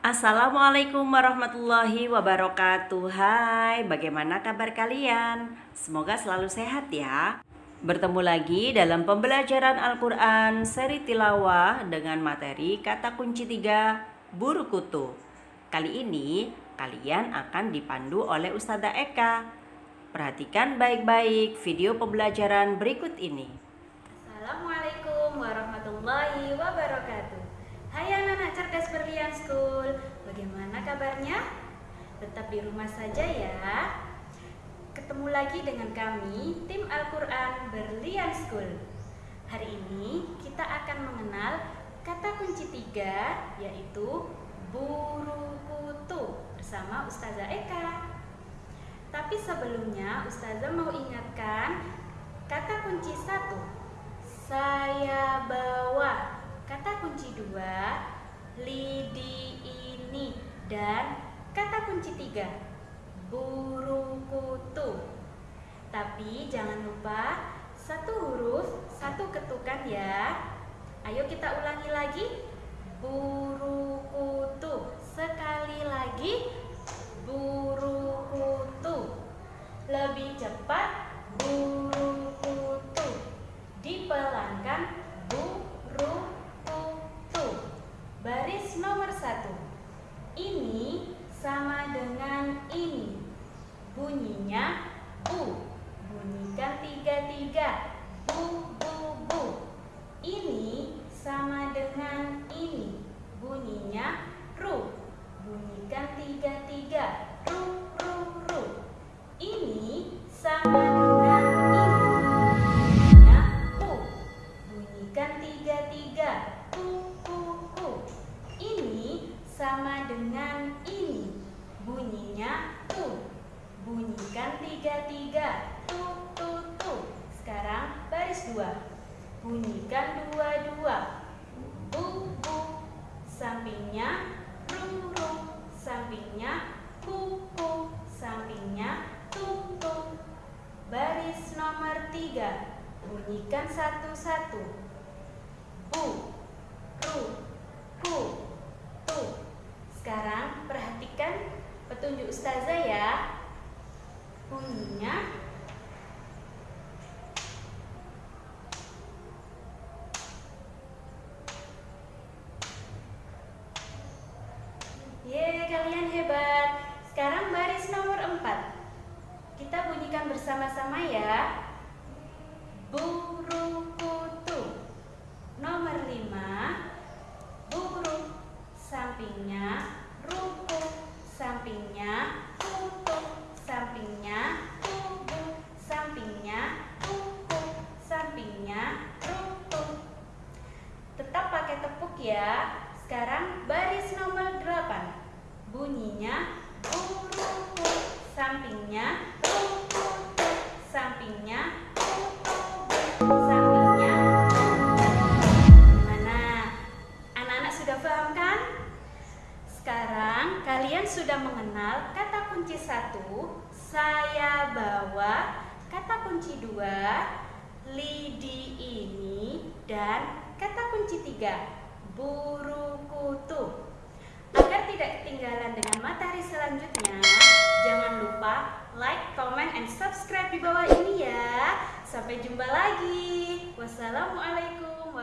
Assalamualaikum warahmatullahi wabarakatuh. Hai, bagaimana kabar kalian? Semoga selalu sehat ya. Bertemu lagi dalam pembelajaran Al-Quran seri tilawah dengan materi kata kunci tiga Buru Kutu. Kali ini kalian akan dipandu oleh Ustazah Eka. Perhatikan baik-baik video pembelajaran berikut ini. Assalamualaikum warahmatullahi wabarakatuh. Hai anak-anak cerdas berlian school Bagaimana kabarnya? Tetap di rumah saja ya. Ketemu lagi dengan kami Tim Al-Quran Berlian School Hari ini kita akan mengenal kata kunci tiga Yaitu buru kutu Bersama Ustazah Eka. Tapi sebelumnya Ustazah mau ingatkan Kata kunci satu. Saya bawa. Kata kunci dua, dan kata kunci tiga, burung kutu. Tapi jangan lupa satu huruf, satu ketukan ya. Ayo kita ulangi lagi. Buru kutu. Sekali lagi. Buru kutu. Lebih cepat. Buru kutu. Dipelankan. Buru Baris nomor satu. Ini sama dengan ini. Bunyinya bu. Bunyikan tiga-tiga. Bu, bu, bu. Ini sama dengan ini. Sama dengan ini. Bunyinya tu. Bunyikan tiga-tiga. Tu, tu, tu. Sekarang baris dua. Bunyikan dua-dua. Bu, bu. Sampingnya ru, ru. Sampingnya ku, ku. Sampingnya tu, tu. Baris nomor tiga. Bunyikan satu-satu. Bu, ru, ku, tu. Sekarang perhatikan petunjuk ustazah ya. Bunyinya Ye, kalian hebat. Sekarang baris nomor 4. Kita bunyikan bersama-sama ya. Burung kutu. Nomor 5 sampingnya ruku, sampingnya tutup, sampingnya tubuh, sampingnya tutup, sampingnya ruku. Tetap pakai tepuk ya. Sekarang baris nomor 8. Bunyinya ruku, sampingnya ruku, sampingnya sampingnya Mana? Anak-anak sudah paham kan? Sekarang kalian sudah mengenal kata kunci satu, saya bawa, kata kunci dua, lidi ini, dan kata kunci tiga, buru kutu. Agar tidak ketinggalan dengan materi selanjutnya, jangan lupa like, comment, and subscribe di bawah ini ya. Sampai jumpa lagi. Wassalamualaikum